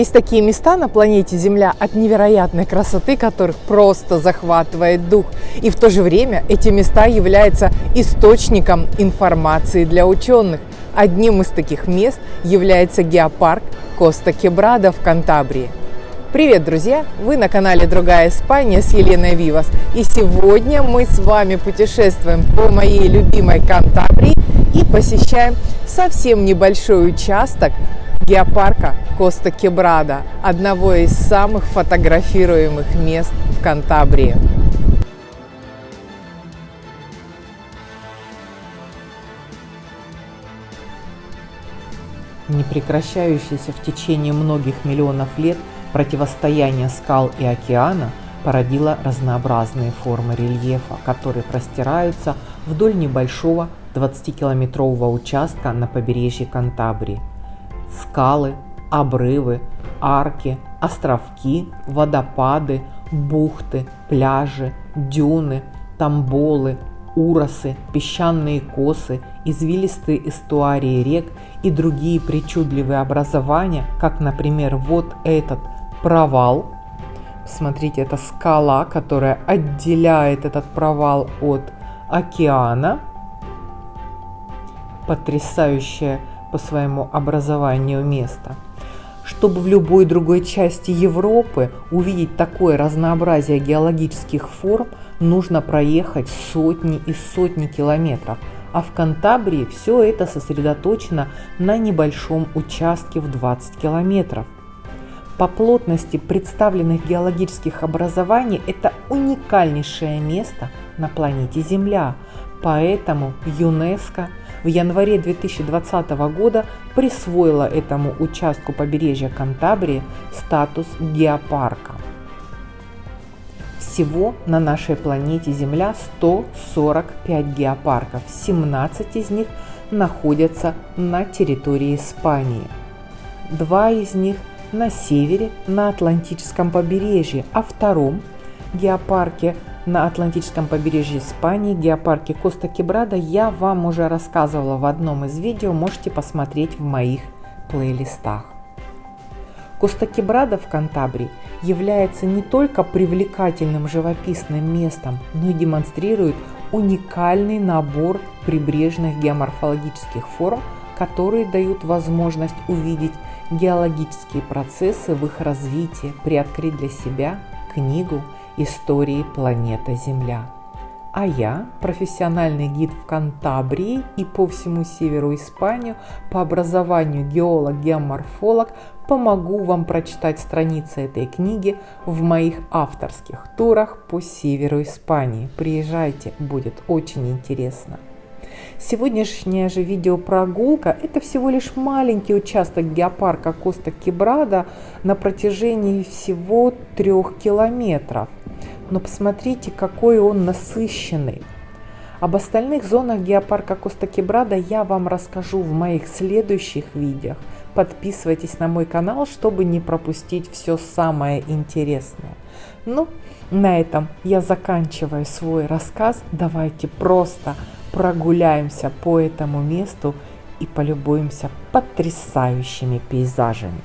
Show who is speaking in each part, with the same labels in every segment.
Speaker 1: Есть такие места на планете Земля от невероятной красоты, которых просто захватывает дух. И в то же время эти места являются источником информации для ученых. Одним из таких мест является геопарк Коста Кебрада в Кантабрии. Привет, друзья! Вы на канале Другая Испания с Еленой Вивас. И сегодня мы с вами путешествуем по моей любимой Кантабрии и посещаем совсем небольшой участок геопарка Коста Кебрада, одного из самых фотографируемых мест в Кантабрии. Непрекращающееся в течение многих миллионов лет противостояние скал и океана породило разнообразные формы рельефа, которые простираются вдоль небольшого 20-километрового участка на побережье Кантабрии. Скалы, обрывы, арки, островки, водопады, бухты, пляжи, дюны, тамболы, уросы, песчаные косы, извилистые эстуарии рек и другие причудливые образования, как, например, вот этот провал. Смотрите, это скала, которая отделяет этот провал от океана. Потрясающее по своему образованию место. Чтобы в любой другой части Европы увидеть такое разнообразие геологических форм, нужно проехать сотни и сотни километров, а в Кантабрии все это сосредоточено на небольшом участке в 20 километров. По плотности представленных геологических образований это уникальнейшее место на планете Земля, поэтому ЮНЕСКО в январе 2020 года присвоила этому участку побережья Кантабрии статус геопарка. Всего на нашей планете Земля 145 геопарков, 17 из них находятся на территории Испании. Два из них на севере, на Атлантическом побережье, а втором геопарке на Атлантическом побережье Испании, геопарке Коста Кебрада я вам уже рассказывала в одном из видео, можете посмотреть в моих плейлистах. Коста Кебрада в Кантабрии является не только привлекательным живописным местом, но и демонстрирует уникальный набор прибрежных геоморфологических форм, которые дают возможность увидеть геологические процессы в их развитии, приоткрыть для себя книгу истории планеты Земля. А я, профессиональный гид в Кантабрии и по всему северу Испанию, по образованию геолог-геоморфолог, помогу вам прочитать страницы этой книги в моих авторских турах по северу Испании. Приезжайте, будет очень интересно. Сегодняшняя же видеопрогулка – это всего лишь маленький участок геопарка Коста Кебрада на протяжении всего трех километров. Но посмотрите, какой он насыщенный. Об остальных зонах геопарка Коста Кебрада я вам расскажу в моих следующих видео. Подписывайтесь на мой канал, чтобы не пропустить все самое интересное. Ну, на этом я заканчиваю свой рассказ. Давайте просто прогуляемся по этому месту и полюбуемся потрясающими пейзажами.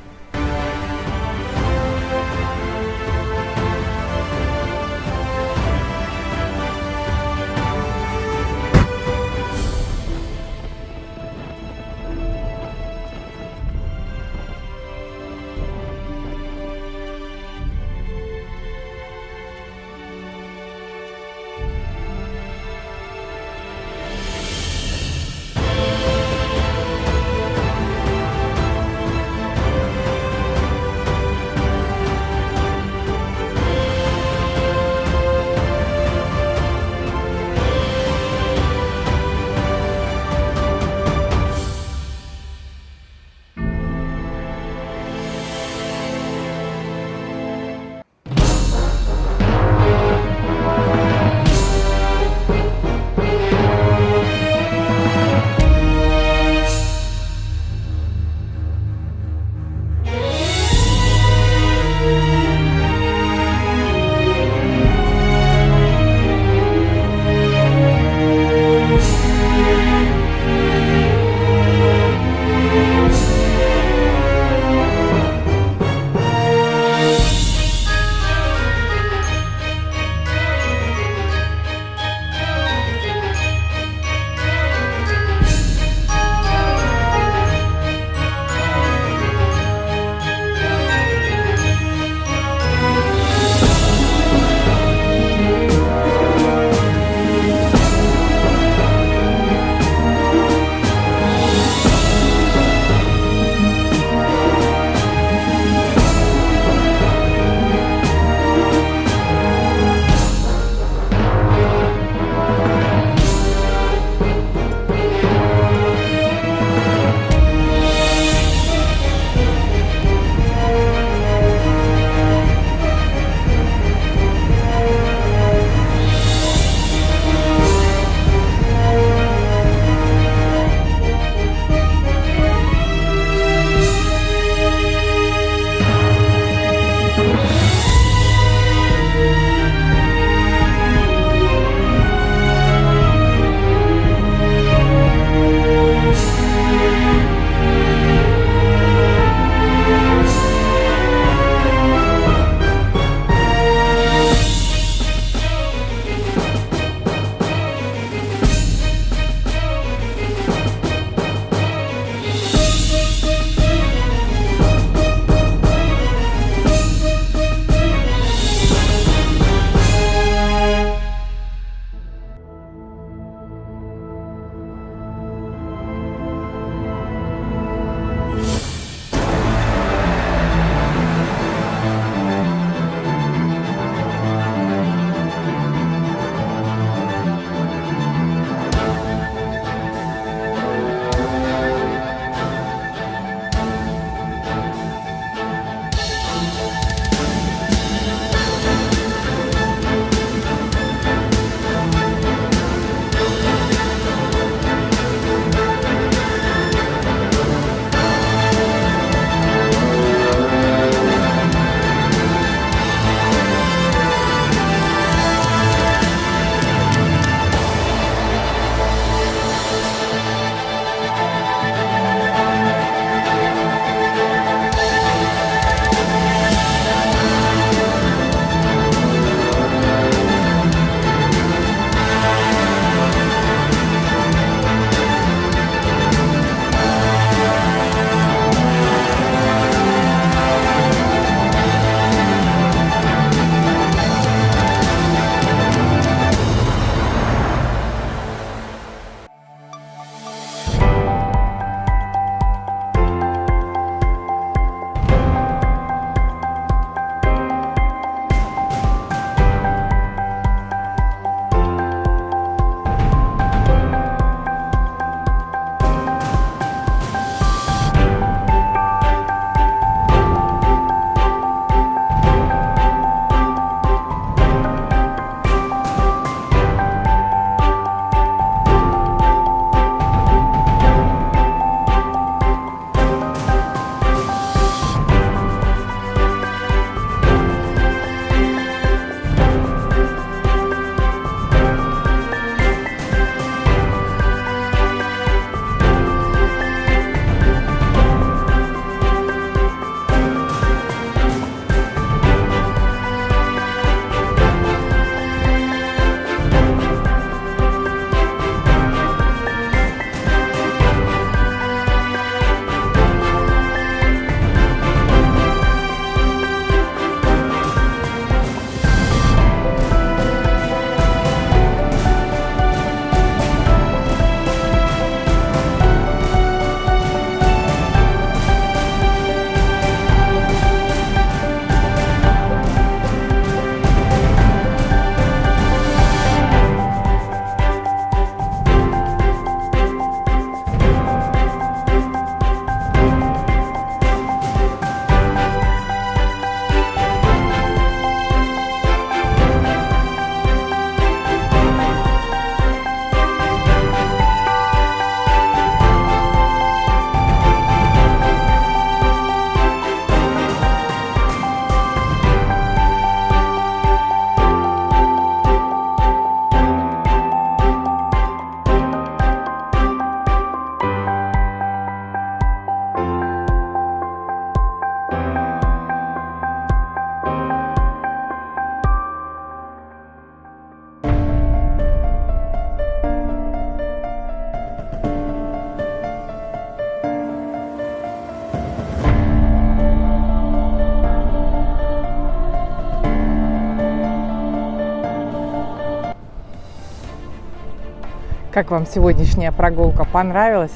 Speaker 2: Как вам сегодняшняя прогулка понравилась?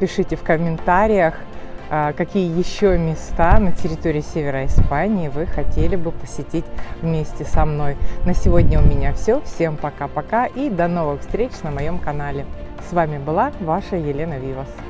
Speaker 2: Пишите в комментариях, а, какие еще места на территории севера Испании вы хотели бы посетить вместе со мной. На сегодня у меня все. Всем пока-пока и до новых встреч на моем канале. С вами была ваша Елена Вивас.